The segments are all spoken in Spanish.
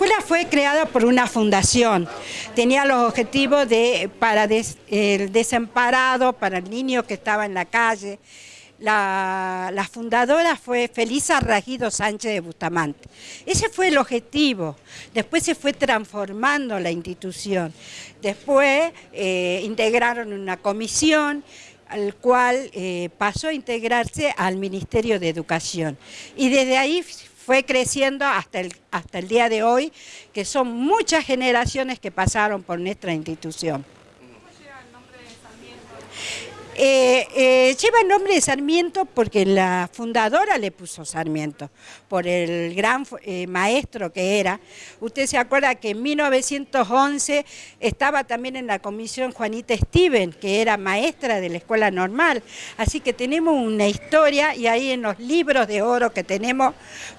escuela fue creada por una fundación, tenía los objetivos de, para el desamparado, para el niño que estaba en la calle. La, fundadora fue Felisa Rajido Sánchez de Bustamante. Ese fue el objetivo. Después se fue transformando la institución. Después eh, integraron una comisión al cual eh, pasó a integrarse al Ministerio de Educación. Y desde ahí fue creciendo hasta el, hasta el día de hoy, que son muchas generaciones que pasaron por nuestra institución. Eh, eh, lleva el nombre de Sarmiento porque la fundadora le puso Sarmiento, por el gran eh, maestro que era. Usted se acuerda que en 1911 estaba también en la comisión Juanita Steven, que era maestra de la escuela normal. Así que tenemos una historia y ahí en los libros de oro que tenemos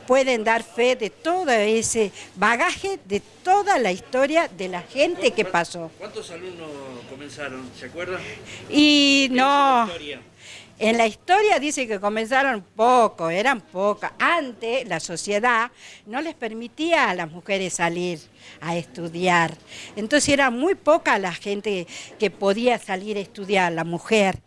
pueden dar fe de todo ese bagaje, de toda la historia de la gente que pasó. ¿Cuántos alumnos comenzaron? ¿Se acuerdan? Y no, no en la historia dice que comenzaron poco, eran pocas. Antes la sociedad no les permitía a las mujeres salir a estudiar. Entonces era muy poca la gente que podía salir a estudiar, la mujer.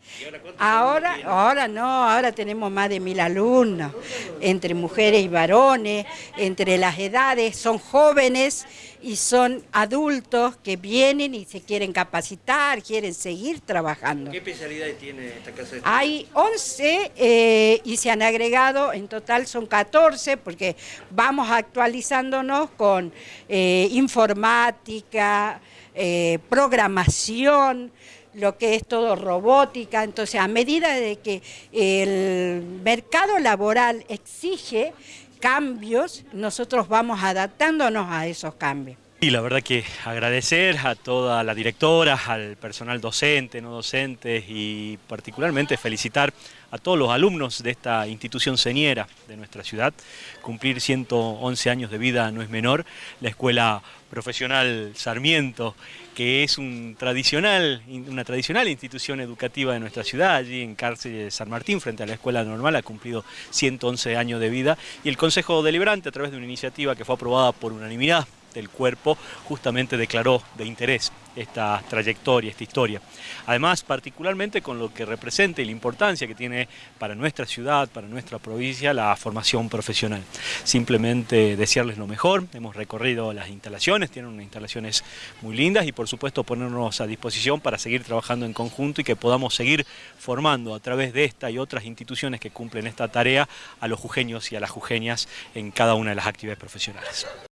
ahora, ahora no, ahora tenemos más de mil alumnos, entre mujeres y varones, entre las edades, son jóvenes y son adultos que vienen y se quieren capacitar, quieren seguir trabajando. ¿Qué especialidad tiene esta casa de estudio? Hay 11 eh, y se han agregado, en total son 14, porque vamos actualizándonos con eh, informática, eh, programación, lo que es todo robótica, entonces a medida de que el mercado laboral exige cambios, nosotros vamos adaptándonos a esos cambios. Y la verdad que agradecer a toda la directora, al personal docente, no docentes y particularmente felicitar a todos los alumnos de esta institución señera de nuestra ciudad. Cumplir 111 años de vida no es menor. La Escuela Profesional Sarmiento, que es una tradicional institución educativa de nuestra ciudad, allí en Cárcel de San Martín, frente a la Escuela Normal, ha cumplido 111 años de vida. Y el Consejo Deliberante, a través de una iniciativa que fue aprobada por unanimidad del cuerpo justamente declaró de interés esta trayectoria, esta historia. Además, particularmente con lo que representa y la importancia que tiene para nuestra ciudad, para nuestra provincia, la formación profesional. Simplemente desearles lo mejor, hemos recorrido las instalaciones, tienen unas instalaciones muy lindas y por supuesto ponernos a disposición para seguir trabajando en conjunto y que podamos seguir formando a través de esta y otras instituciones que cumplen esta tarea a los jujeños y a las jujeñas en cada una de las actividades profesionales.